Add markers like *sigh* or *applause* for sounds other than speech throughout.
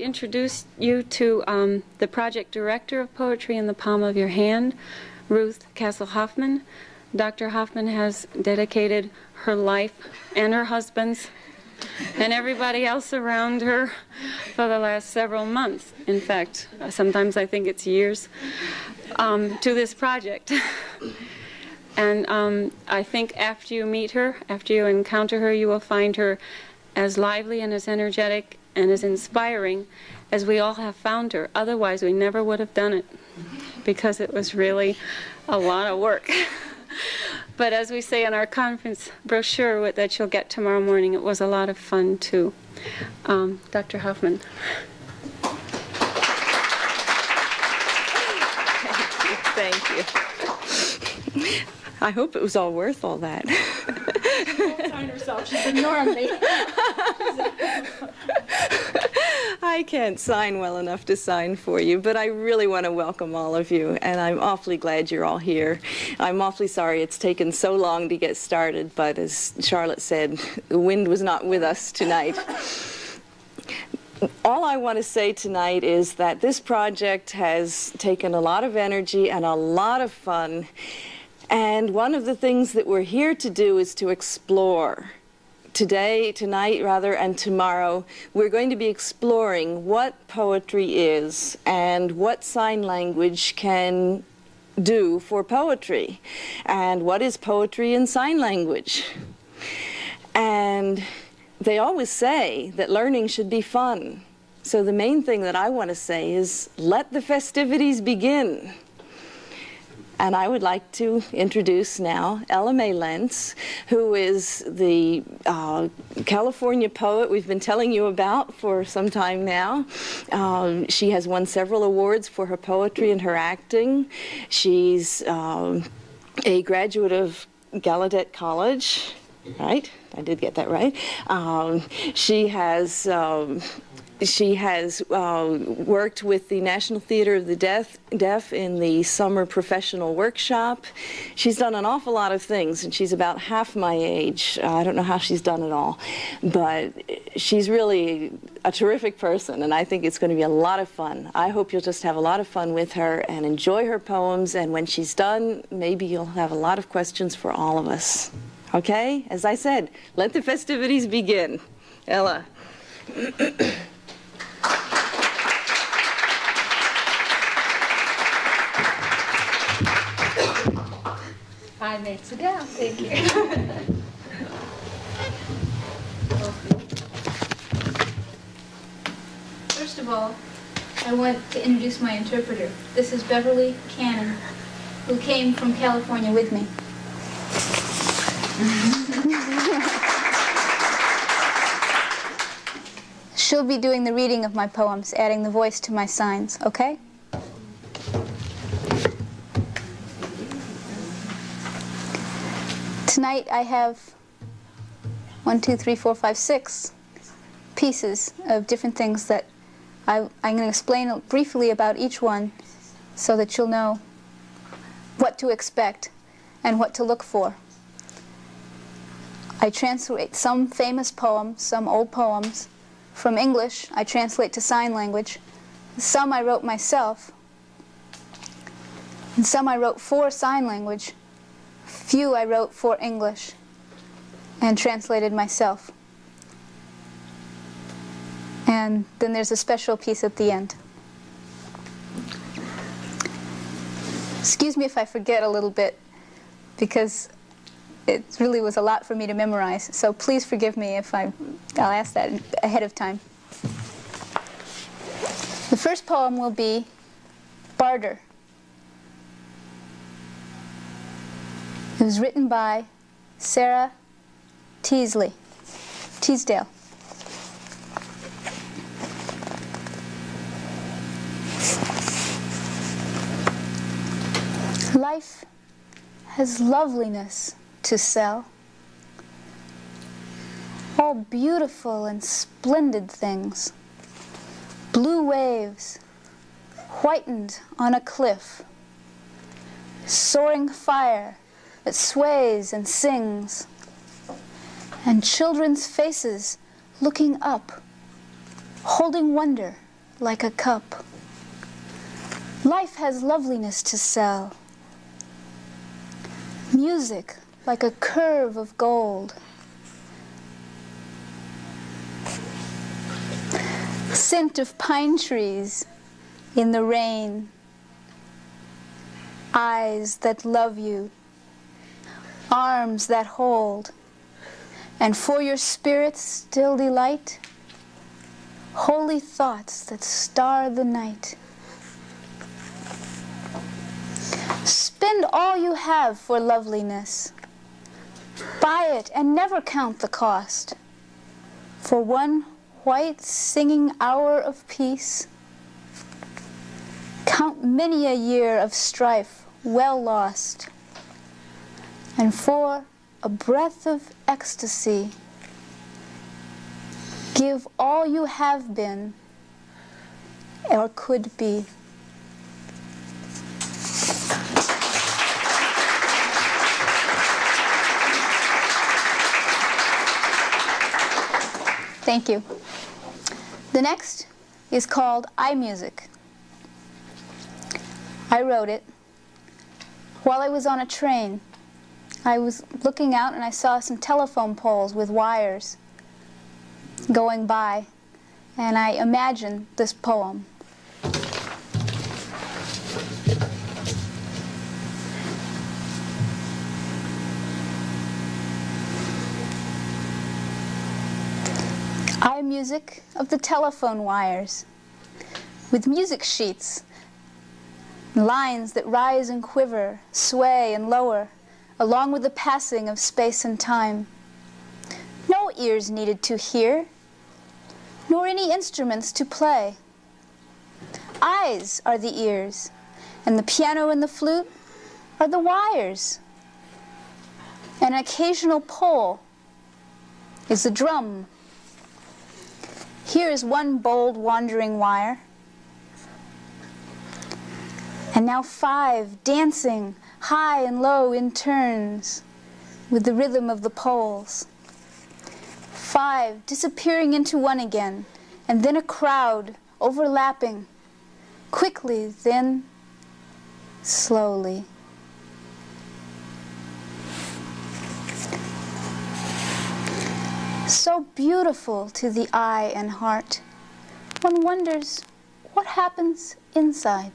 To introduce you to um, the project director of Poetry in the Palm of Your Hand, Ruth Castle Hoffman. Dr. Hoffman has dedicated her life and her husband's and everybody else around her for the last several months. In fact, sometimes I think it's years um, to this project. and um, I think after you meet her, after you encounter her, you will find her as lively and as energetic and as inspiring as we all have found her. Otherwise, we never would have done it because it was really a lot of work. *laughs* but as we say in our conference brochure that you'll get tomorrow morning, it was a lot of fun too. Um, Dr. Hoffman. Thank you. Thank you. I hope it was all worth all that. Sign herself. She's ignoring me. *laughs* I can't sign well enough to sign for you, but I really want to welcome all of you, and I'm awfully glad you're all here. I'm awfully sorry it's taken so long to get started, but as Charlotte said, the wind was not with us tonight. All I want to say tonight is that this project has taken a lot of energy and a lot of fun, and one of the things that we're here to do is to explore today, tonight rather, and tomorrow, we're going to be exploring what poetry is and what sign language can do for poetry and what is poetry in sign language. And they always say that learning should be fun. So the main thing that I want to say is let the festivities begin. And I would like to introduce now Ella Mae Lentz, who is the uh, California poet we've been telling you about for some time now. Um, she has won several awards for her poetry and her acting. She's um, a graduate of Gallaudet College, right? I did get that right. Um, she has um, she has uh, worked with the National Theater of the Deaf, Deaf in the summer professional workshop. She's done an awful lot of things, and she's about half my age. Uh, I don't know how she's done it all, but she's really a terrific person, and I think it's going to be a lot of fun. I hope you'll just have a lot of fun with her and enjoy her poems, and when she's done, maybe you'll have a lot of questions for all of us. Okay? As I said, let the festivities begin. Ella. *clears throat* I may sit down, thank you. First of all, I want to introduce my interpreter. This is Beverly Cannon, who came from California with me. She'll be doing the reading of my poems, adding the voice to my signs, okay? Tonight I have one, two, three, four, five, six pieces of different things that I, am going to explain briefly about each one so that you'll know what to expect and what to look for. I translate some famous poems, some old poems, from English. I translate to sign language. Some I wrote myself, and some I wrote for sign language. Few I wrote for English and translated myself. And then there's a special piece at the end. Excuse me if I forget a little bit, because it really was a lot for me to memorize. So please forgive me if I, I'll ask that ahead of time. The first poem will be Barter. It was written by Sarah Teasley, Teasdale. Life has loveliness to sell. All beautiful and splendid things. Blue waves, whitened on a cliff. Soaring fire that sways and sings, and children's faces looking up, holding wonder like a cup. Life has loveliness to sell, music like a curve of gold. Scent of pine trees in the rain, eyes that love you, arms that hold, and for your spirit's still delight, holy thoughts that star the night. Spend all you have for loveliness. Buy it and never count the cost. For one white singing hour of peace, count many a year of strife well lost. And for a breath of ecstasy, give all you have been or could be. Thank you. The next is called Eye Music. I wrote it while I was on a train. I was looking out and I saw some telephone poles with wires going by, and I imagined this poem. Eye music of the telephone wires, with music sheets, lines that rise and quiver, sway and lower, along with the passing of space and time. No ears needed to hear, nor any instruments to play. Eyes are the ears, and the piano and the flute are the wires. An occasional pole is the drum here is one bold wandering wire. And now five dancing high and low in turns with the rhythm of the poles. Five disappearing into one again, and then a crowd overlapping, quickly, then slowly. so beautiful to the eye and heart. One wonders what happens inside.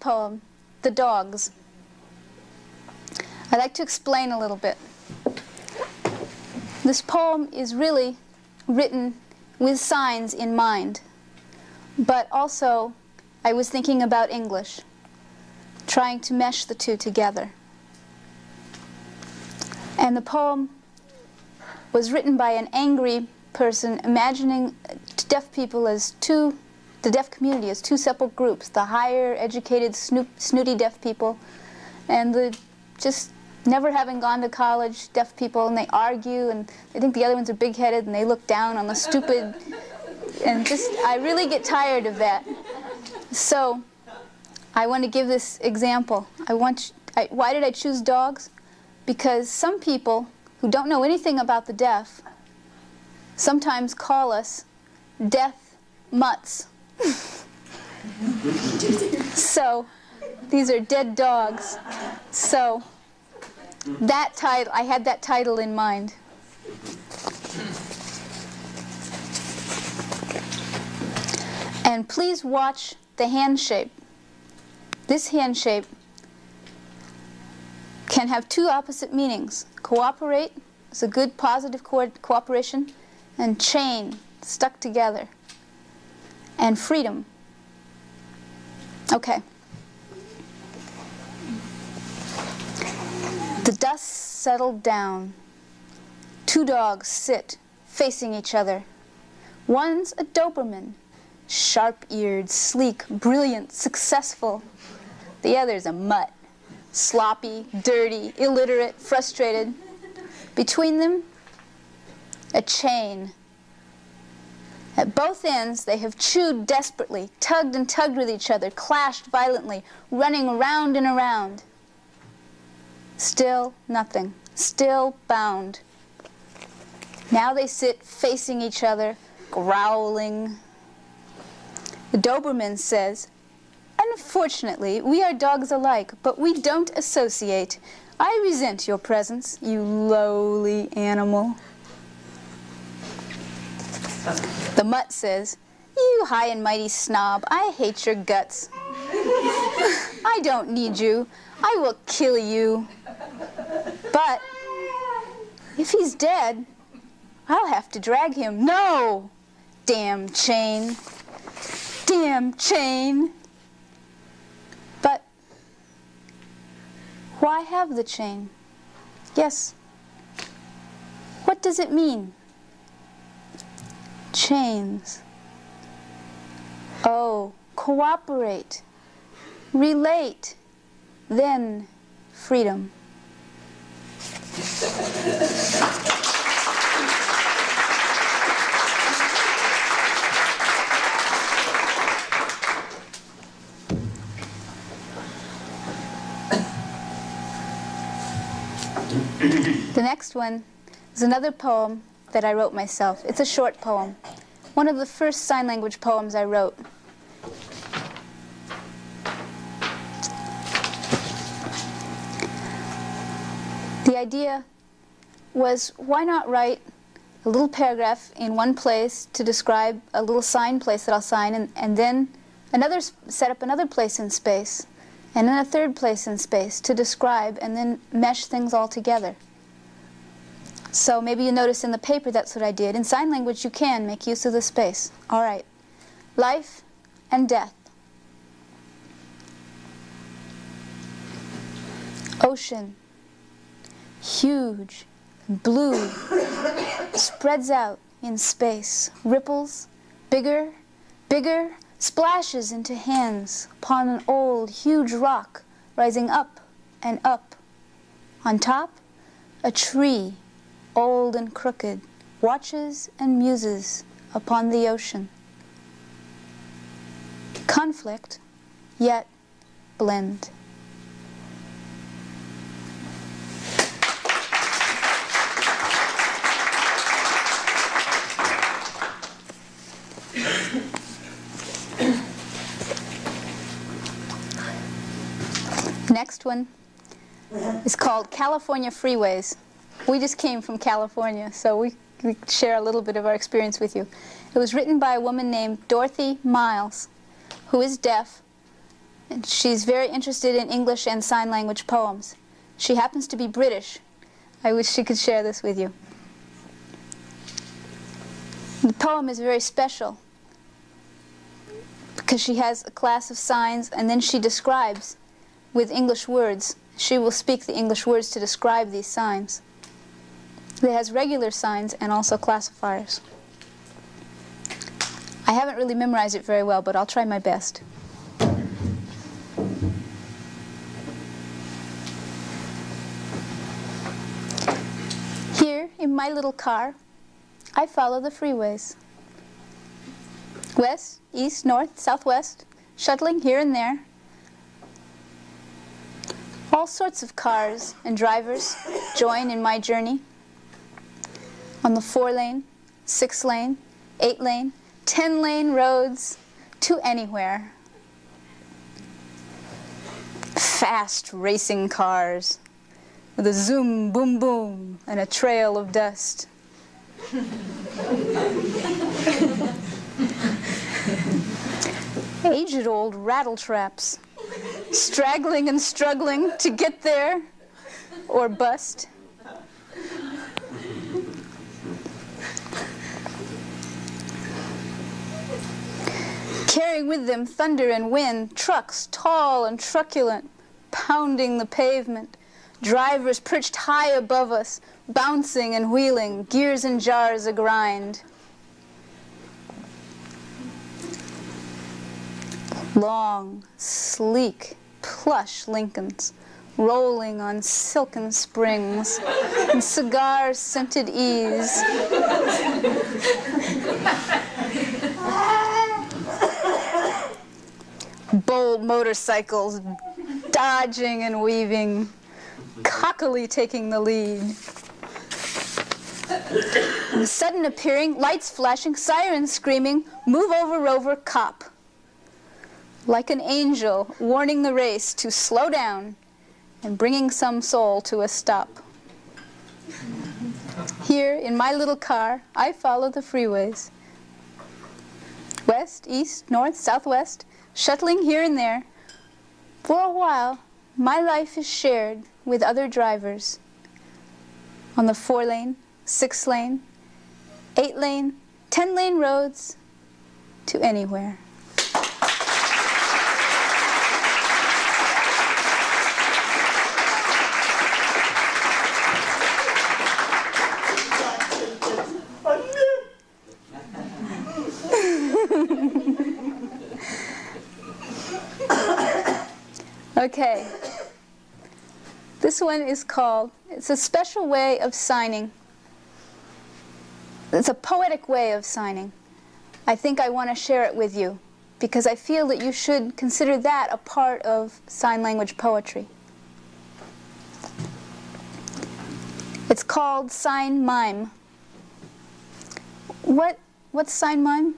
Poem, The Dogs. I'd like to explain a little bit. This poem is really written with signs in mind, but also I was thinking about English, trying to mesh the two together. And the poem was written by an angry person imagining deaf people as two, the deaf community as two separate groups, the higher educated snoop, snooty deaf people and the just never having gone to college, deaf people, and they argue, and they think the other ones are big-headed, and they look down on the stupid, and just, I really get tired of that. So, I want to give this example. I want, I, why did I choose dogs? Because some people who don't know anything about the deaf sometimes call us deaf mutts. So, these are dead dogs. So, that title, I had that title in mind. And please watch the hand shape. This hand shape can have two opposite meanings. Cooperate is a good positive co cooperation, and chain, stuck together, and freedom. Okay. The dust settled down. Two dogs sit facing each other. One's a Doberman, sharp-eared, sleek, brilliant, successful. The other's a mutt, sloppy, dirty, illiterate, frustrated. Between them, a chain. At both ends, they have chewed desperately, tugged and tugged with each other, clashed violently, running around and around. Still nothing, still bound. Now they sit facing each other, growling. The Doberman says, Unfortunately, we are dogs alike, but we don't associate. I resent your presence, you lowly animal. The mutt says, You high and mighty snob, I hate your guts. I don't need you. I will kill you. But if he's dead, I'll have to drag him. No! Damn chain. Damn chain. But why have the chain? Yes. What does it mean? Chains. Oh, cooperate, relate, then freedom. The next one is another poem that I wrote myself. It's a short poem, one of the first sign language poems I wrote. The idea was why not write a little paragraph in one place to describe a little sign place that I'll sign and, and then another set up another place in space and then a third place in space to describe and then mesh things all together. So maybe you notice in the paper that's what I did. In sign language you can make use of the space. All right. Life and death. Ocean. Huge. Blue. *coughs* Spreads out in space. Ripples. Bigger. Bigger. Splashes into hands upon an old, huge rock rising up and up. On top, a tree old and crooked, watches and muses upon the ocean. Conflict, yet blend. Next one is called California Freeways. We just came from California, so we, we share a little bit of our experience with you. It was written by a woman named Dorothy Miles, who is deaf, and she's very interested in English and sign language poems. She happens to be British. I wish she could share this with you. The poem is very special because she has a class of signs and then she describes with English words. She will speak the English words to describe these signs. It has regular signs and also classifiers. I haven't really memorized it very well, but I'll try my best. Here, in my little car, I follow the freeways. West, east, north, southwest, shuttling here and there. All sorts of cars and drivers join in my journey on the four lane, six lane, eight lane, 10 lane roads to anywhere. Fast racing cars with a zoom, boom, boom, and a trail of dust. *laughs* Aged old rattle traps, straggling and struggling to get there or bust. Carrying with them thunder and wind, trucks tall and truculent, pounding the pavement, drivers perched high above us, bouncing and wheeling, gears and jars a grind. Long, sleek, plush Lincolns, rolling on silken springs and cigar-scented ease. Motorcycles dodging and weaving, cockily taking the lead. Sudden appearing, lights flashing, sirens screaming, move over rover cop. Like an angel warning the race to slow down and bringing some soul to a stop. Here in my little car, I follow the freeways. West, east, north, southwest, shuttling here and there. For a while, my life is shared with other drivers on the four lane, six lane, eight lane, ten lane roads to anywhere. Okay. This one is called, it's a special way of signing. It's a poetic way of signing. I think I want to share it with you because I feel that you should consider that a part of sign language poetry. It's called sign mime. What, what's sign mime?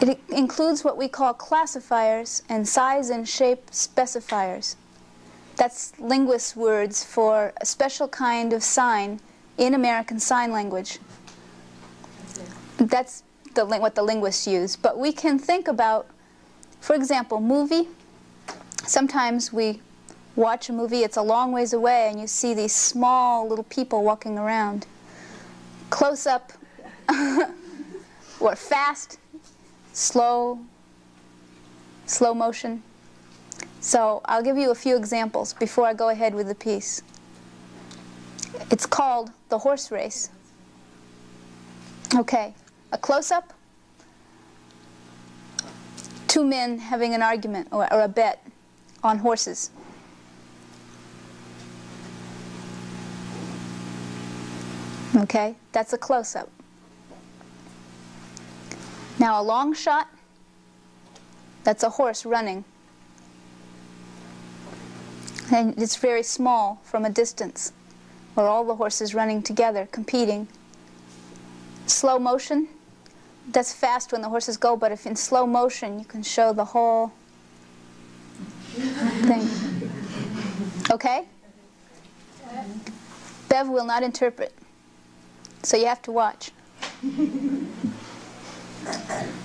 It includes what we call classifiers and size and shape specifiers. That's linguist words for a special kind of sign in American Sign Language. That's the, what the linguists use. But we can think about, for example, movie. Sometimes we watch a movie, it's a long ways away, and you see these small little people walking around. Close up, *laughs* or fast, slow, slow motion. So I'll give you a few examples before I go ahead with the piece. It's called the horse race. Okay, a close-up, two men having an argument or, or a bet on horses. Okay, that's a close-up. Now a long shot, that's a horse running. And it's very small from a distance, or all the horses running together, competing. Slow motion, that's fast when the horses go, but if in slow motion, you can show the whole thing. Okay? Bev will not interpret, so you have to watch. Thank you.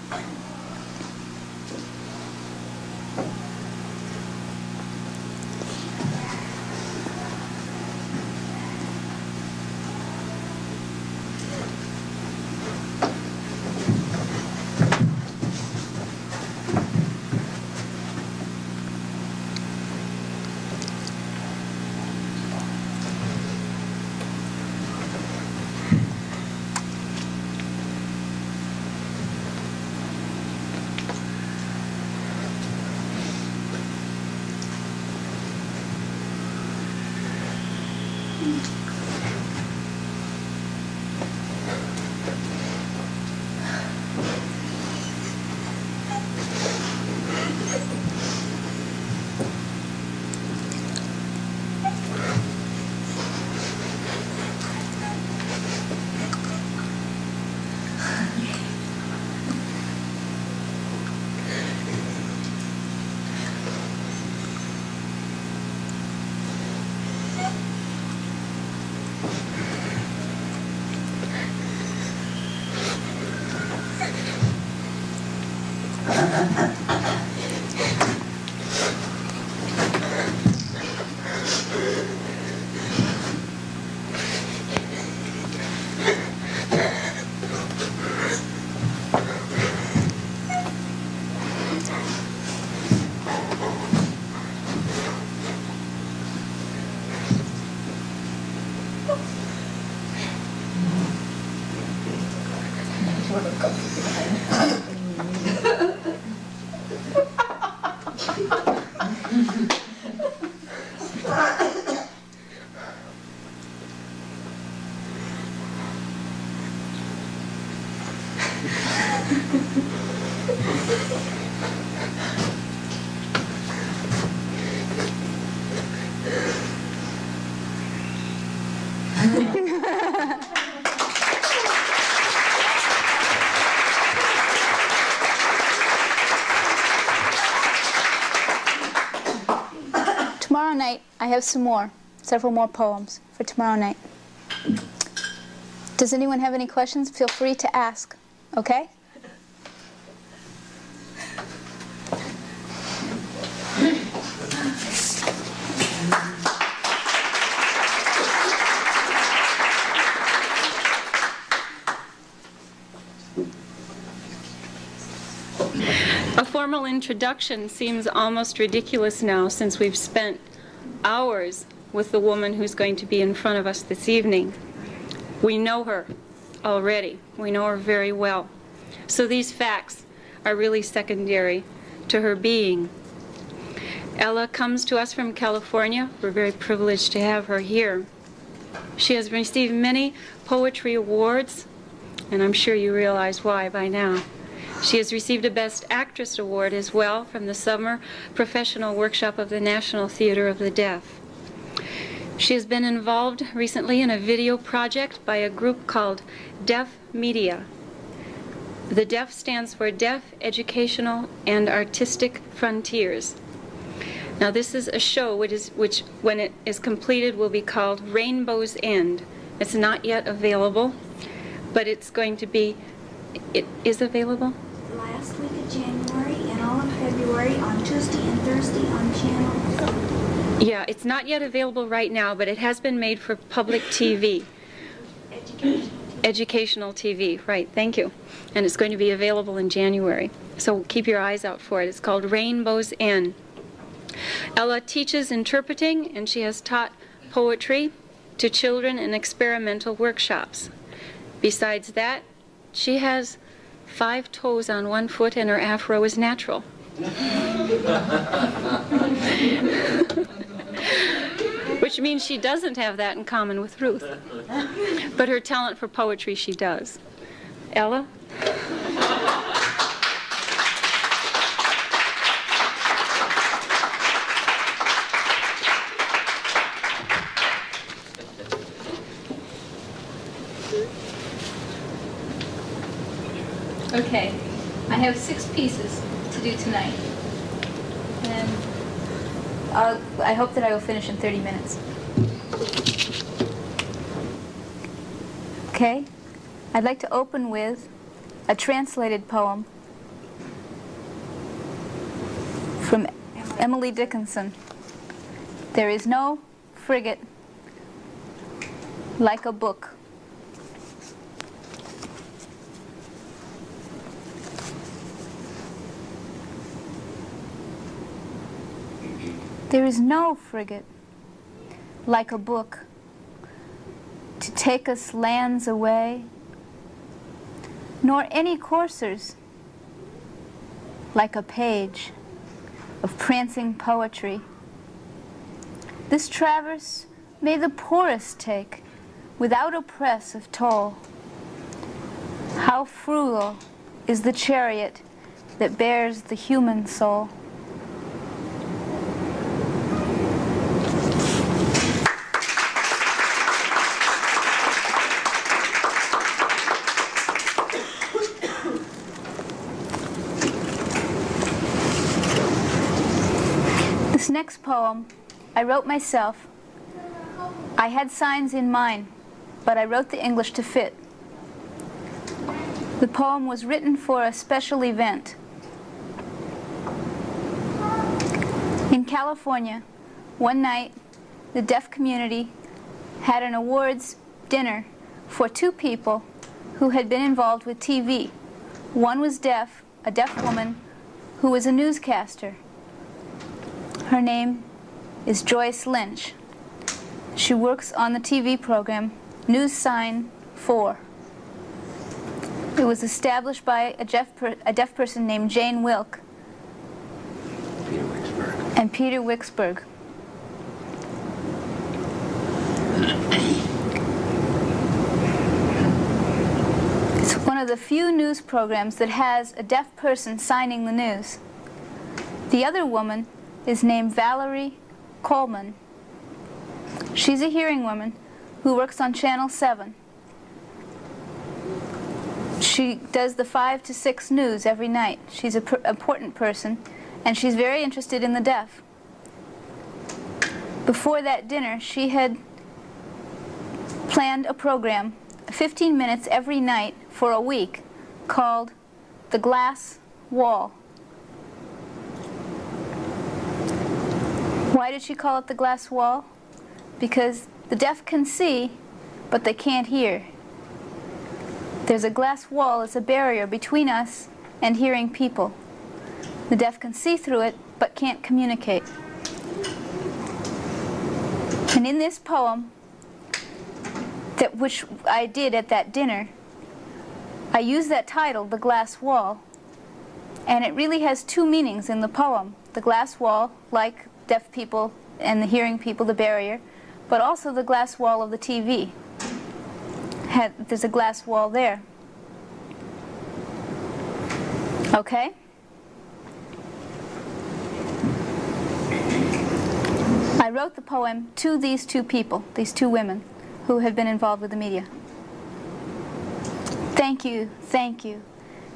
Night, I have some more, several more poems for tomorrow night. Does anyone have any questions? Feel free to ask, okay? A formal introduction seems almost ridiculous now since we've spent hours with the woman who's going to be in front of us this evening. We know her already. We know her very well. So these facts are really secondary to her being. Ella comes to us from California. We're very privileged to have her here. She has received many poetry awards, and I'm sure you realize why by now. She has received a Best Actress Award as well from the Summer Professional Workshop of the National Theater of the Deaf. She has been involved recently in a video project by a group called Deaf Media. The DEAF stands for Deaf Educational and Artistic Frontiers. Now this is a show which, is, which when it is completed will be called Rainbow's End. It's not yet available, but it's going to be, it is available? last week of January and all of February on Tuesday and Thursday on channel Yeah, it's not yet available right now, but it has been made for public TV. education. Educational TV, right, thank you. And it's going to be available in January. So keep your eyes out for it. It's called Rainbow's End. Ella teaches interpreting, and she has taught poetry to children in experimental workshops. Besides that, she has five toes on one foot and her afro is natural. *laughs* Which means she doesn't have that in common with Ruth. But her talent for poetry she does. Ella? Okay, I have six pieces to do tonight. And I'll, I hope that I will finish in 30 minutes. Okay, I'd like to open with a translated poem from Emily Dickinson. There is no frigate like a book. There is no frigate like a book to take us lands away, nor any coursers like a page of prancing poetry. This traverse may the poorest take without oppress of toll. How frugal is the chariot that bears the human soul. This next poem I wrote myself. I had signs in mind, but I wrote the English to fit. The poem was written for a special event. In California, one night, the deaf community had an awards dinner for two people who had been involved with TV. One was deaf, a deaf woman, who was a newscaster. Her name is Joyce Lynch. She works on the TV program News Sign 4. It was established by a deaf, a deaf person named Jane Wilk Peter and Peter Wechsberg. It's one of the few news programs that has a deaf person signing the news. The other woman is named Valerie Coleman. She's a hearing woman who works on Channel 7. She does the 5 to 6 news every night. She's an per important person, and she's very interested in the deaf. before that dinner, she had planned a program, 15 minutes every night for a week, called The Glass Wall. Why did she call it the glass wall? Because the deaf can see, but they can't hear. There's a glass wall as a barrier between us and hearing people. The deaf can see through it, but can't communicate. And in this poem, that which I did at that dinner, I use that title, The Glass Wall, and it really has two meanings in the poem. The glass wall, like deaf people and the hearing people, the barrier, but also the glass wall of the TV. Had, there's a glass wall there. Okay? I wrote the poem to these two people, these two women, who have been involved with the media. Thank you, thank you.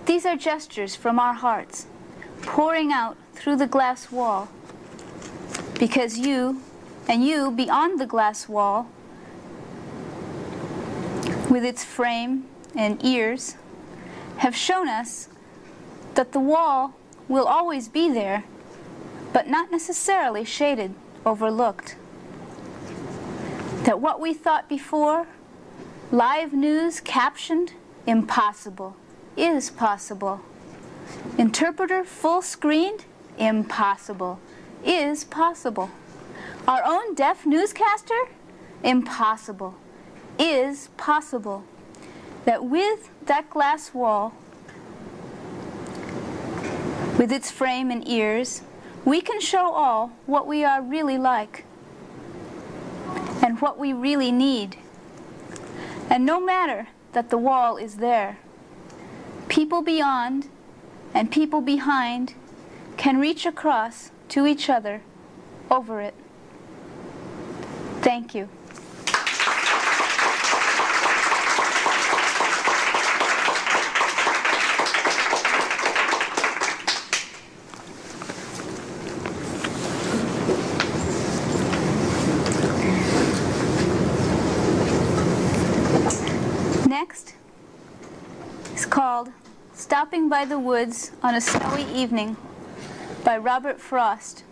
These are gestures from our hearts, pouring out through the glass wall, because you, and you beyond the glass wall, with its frame and ears, have shown us that the wall will always be there, but not necessarily shaded, overlooked. That what we thought before, live news captioned, impossible, is possible. Interpreter full screened, impossible, is possible. Our own deaf newscaster, impossible, is possible. That with that glass wall, with its frame and ears, we can show all what we are really like and what we really need. And no matter that the wall is there, people beyond and people behind can reach across to each other over it. Thank you. Next is called Stopping by the Woods on a Snowy Evening by Robert Frost.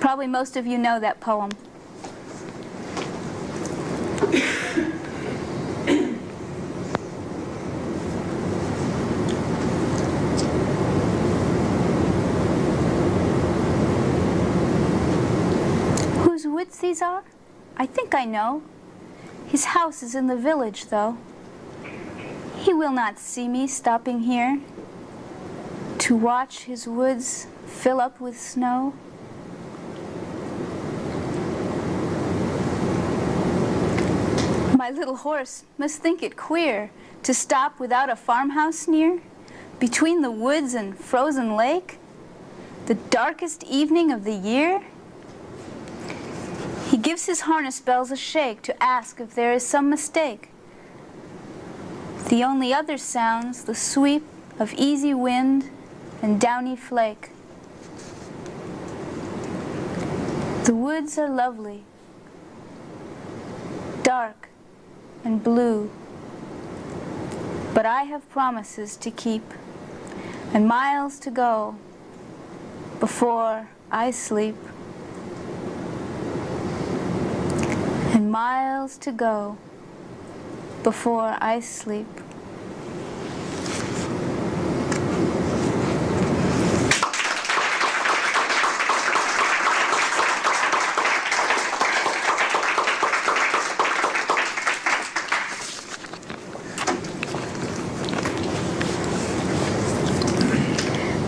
Probably most of you know that poem. *coughs* Whose woods these are? I think I know. His house is in the village, though. He will not see me stopping here to watch his woods fill up with snow. My little horse must think it queer to stop without a farmhouse near, between the woods and frozen lake, the darkest evening of the year. He gives his harness bells a shake to ask if there is some mistake. The only other sounds the sweep of easy wind and downy flake. The woods are lovely, dark and blue, but I have promises to keep and miles to go before I sleep. And miles to go before I sleep.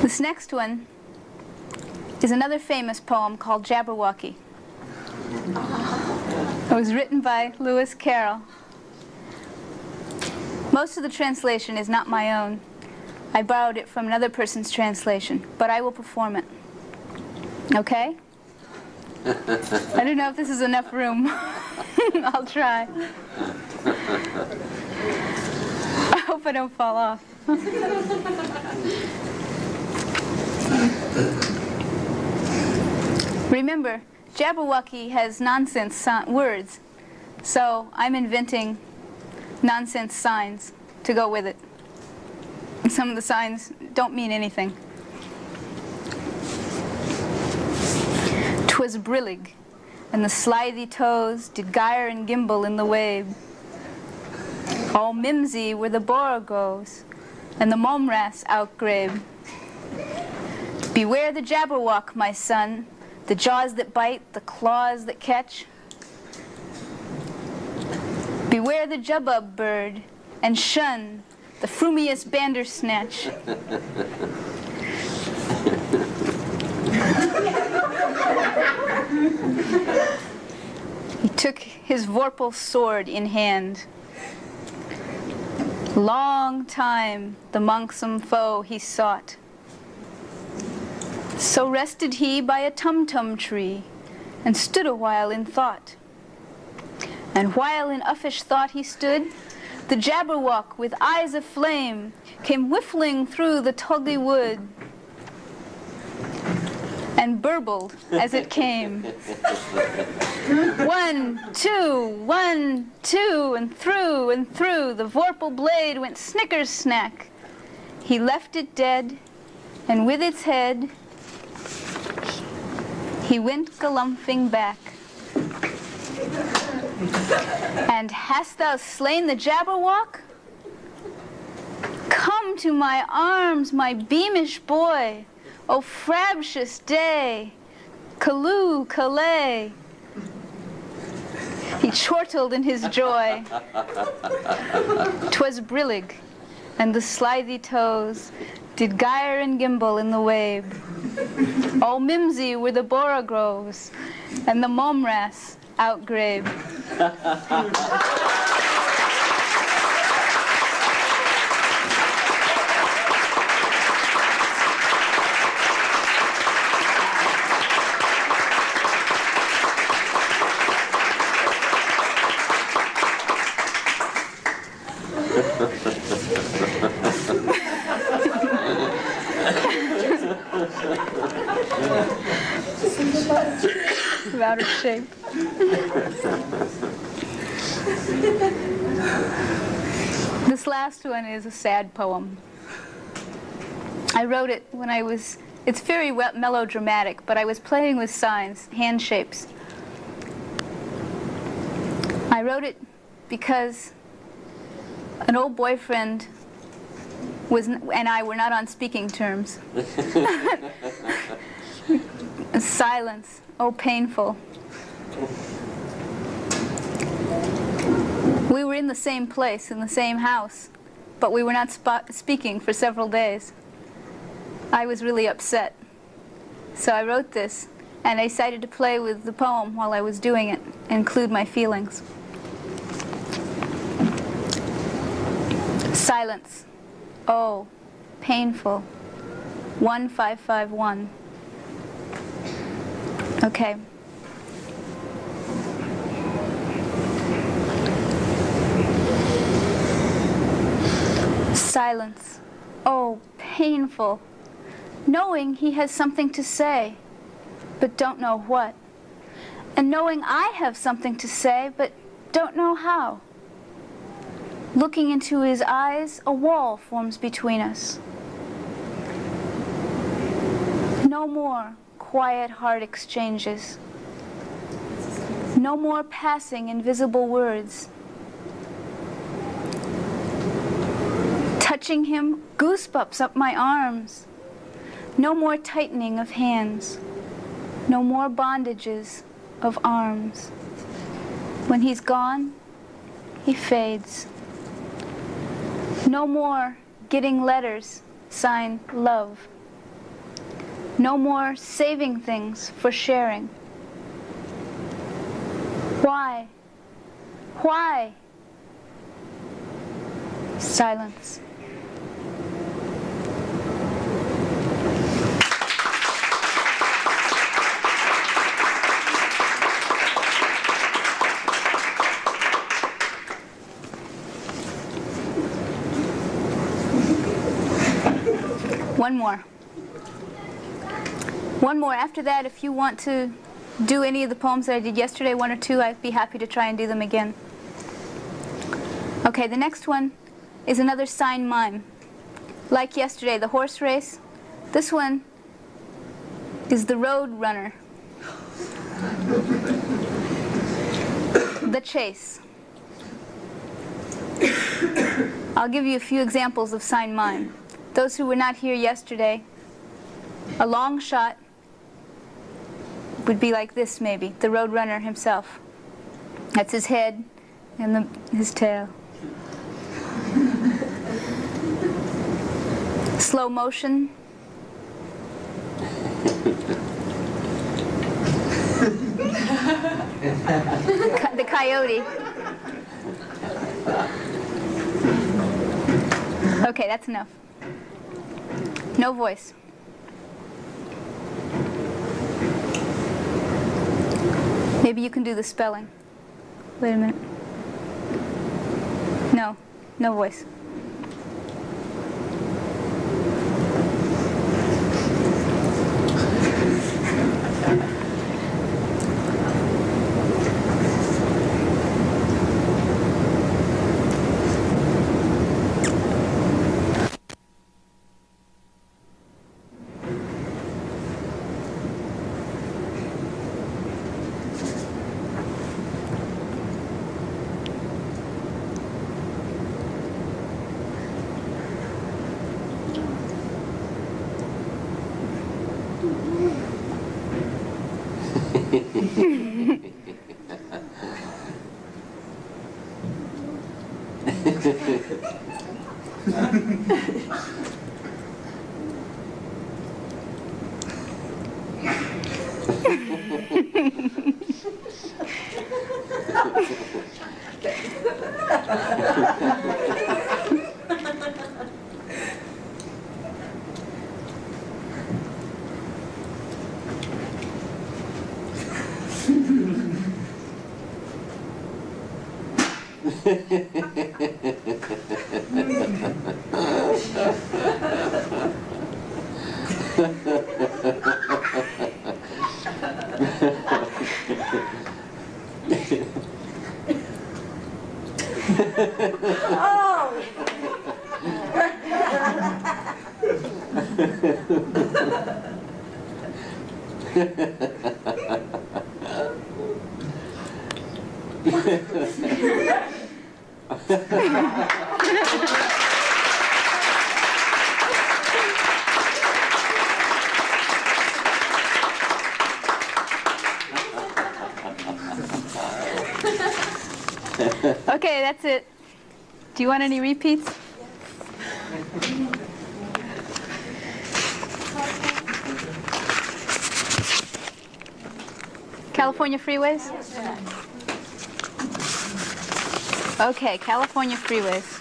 This next one is another famous poem called Jabberwocky. It was written by Lewis Carroll. Most of the translation is not my own. I borrowed it from another person's translation, but I will perform it. Okay? I don't know if this is enough room. *laughs* I'll try. I hope I don't fall off. *laughs* Remember, Jabberwocky has nonsense words, so I'm inventing nonsense signs to go with it. Some of the signs don't mean anything. Twas brillig, and the slithy toves did gyre and gimble in the wabe. All mimsy were the borogoves, and the momras outgrabe. Beware the jabberwock, my son, the jaws that bite, the claws that catch. Beware the Jubjub bird, and shun the frumious bandersnatch. he took his vorpal sword in hand. Long time the manxome foe he sought. So rested he by a tum-tum tree, and stood a while in thought. And while in uffish thought he stood, the Jabberwock with eyes of flame came whiffling through the tulgey wood and burbled as it came. one, two, one, two, and through and through the vorpal blade went snickers snack. He left it dead, and with its head he went galumphing back. And hast thou slain the Jabberwock? Come to my arms, my beamish boy, O frabjous day, Callooh, Callay. He chortled in his joy. 'Twas brillig, and the slithy toves did gyre and gimble in the wabe. *laughs* All mimsy were the borogoves, and the momras outgrabe. *laughs* out of shape. this last one is a sad poem. I wrote it when I was, it's very melodramatic, but I was playing with signs, hand shapes. I wrote it because an old boyfriend was, and I were not on speaking terms. *laughs* Silence, oh painful. We were in the same place, in the same house, but we were not speaking for several days. I was really upset. So I wrote this, and I decided to play with the poem while I was doing it, include my feelings. Silence. Oh, painful. 1551. Okay. Silence. Oh, painful. Knowing he has something to say, but don't know what. And knowing I have something to say, but don't know how. Looking into his eyes, a wall forms between us. No more quiet heart exchanges. No more passing invisible words. Touching him, goosebumps up my arms. No more tightening of hands. No more bondages of arms. When he's gone, he fades. No more getting letters signed love. No more saving things for sharing. Why? Why? Silence. One more. One more. After that, if you want to do any of the poems that I did yesterday, one or two, I'd be happy to try and do them again. Okay, the next one is another sign mime. Like yesterday, the horse race. This one is the road runner. the chase. I'll give you a few examples of sign mime. Those who were not here yesterday, a long shot would be like this maybe, the road runner himself. That's his head and the, his tail. *laughs* Slow motion. The coyote. Okay, that's enough. No voice. Maybe you can do the spelling. Wait a minute. No, no voice. Okay, that's *laughs* it. Do you any? California freeways? Okay, California freeways.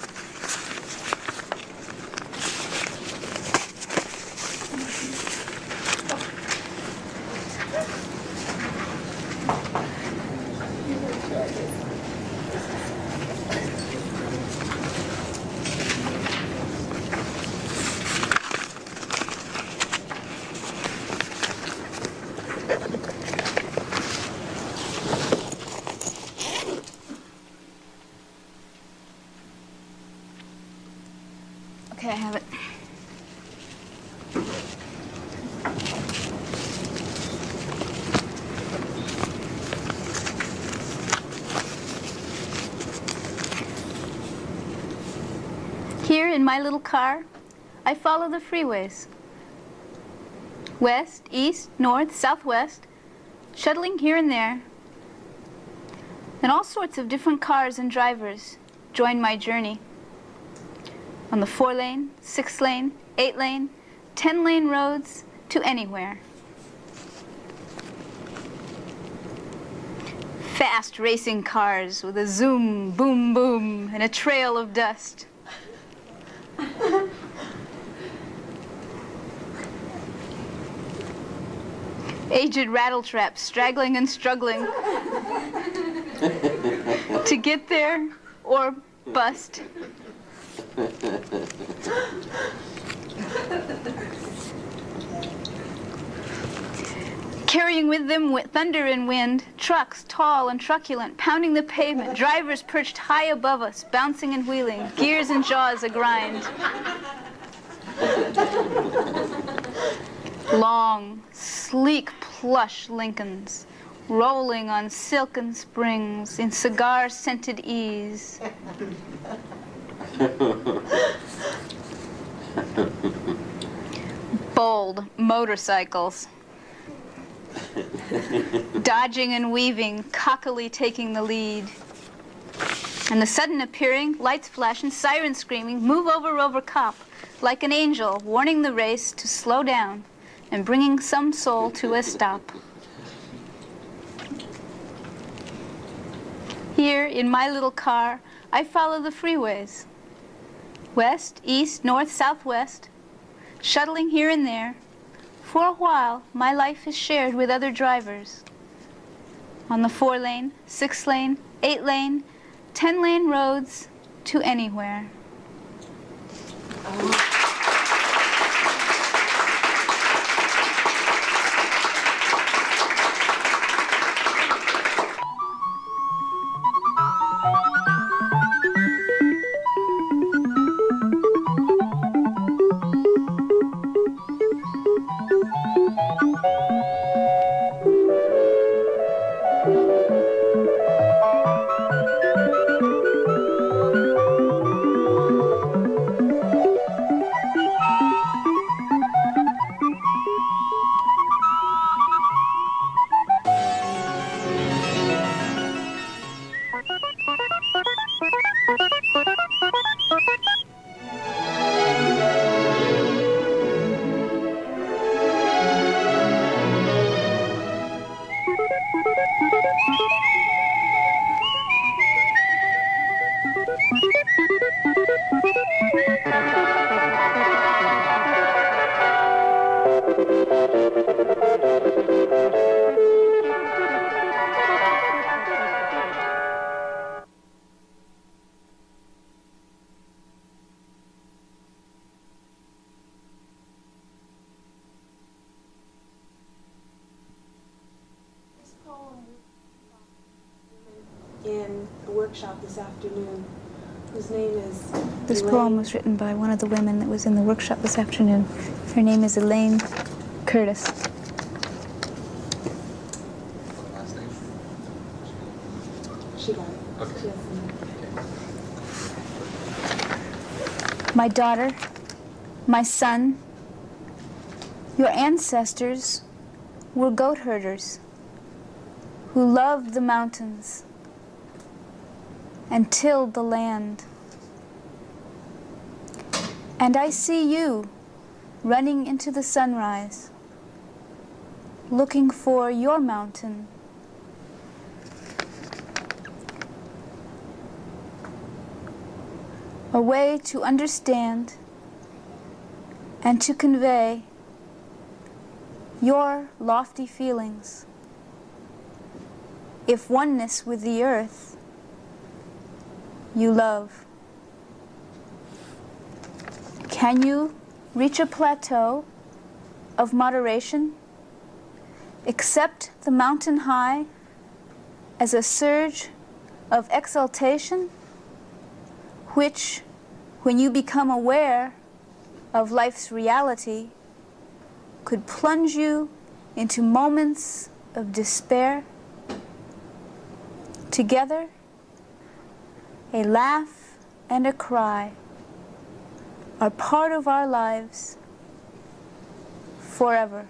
Okay, I have it. Here in my little car, I follow the freeways. West, east, north, southwest, shuttling here and there. And all sorts of different cars and drivers join my journey on the four lane, six lane, eight lane, ten lane roads to anywhere. Fast racing cars with a zoom, boom, boom, and a trail of dust. Aged rattletraps straggling and struggling to get there or bust. Carrying with them thunder and wind, trucks tall and truculent, pounding the pavement, drivers perched high above us, bouncing and wheeling, gears and jaws a grind. Long, sleek plush Lincolns, rolling on silken springs in cigar scented ease. Bold motorcycles, dodging and weaving, cockily taking the lead. And the sudden appearing, lights flashing, sirens screaming, move over Rover cop, like an angel warning the race to slow down and bringing some soul to a stop. Here in my little car, I follow the freeways. West, east, north, southwest, shuttling here and there. For a while, my life is shared with other drivers. On the four lane, six lane, eight lane, ten lane roads to anywhere. Was written by one of the women that was in the workshop this afternoon. Her name is Elaine Curtis. She got it. Okay. She has the name. My daughter, my son, your ancestors were goat herders who loved the mountains and tilled the land. And I see you running into the sunrise, looking for your mountain. A way to understand and to convey your lofty feelings. If oneness with the earth you love. Can you reach a plateau of moderation? Accept the mountain high as a surge of exaltation, which, when you become aware of life's reality, could plunge you into moments of despair. Together, a laugh and a cry are part of our lives forever.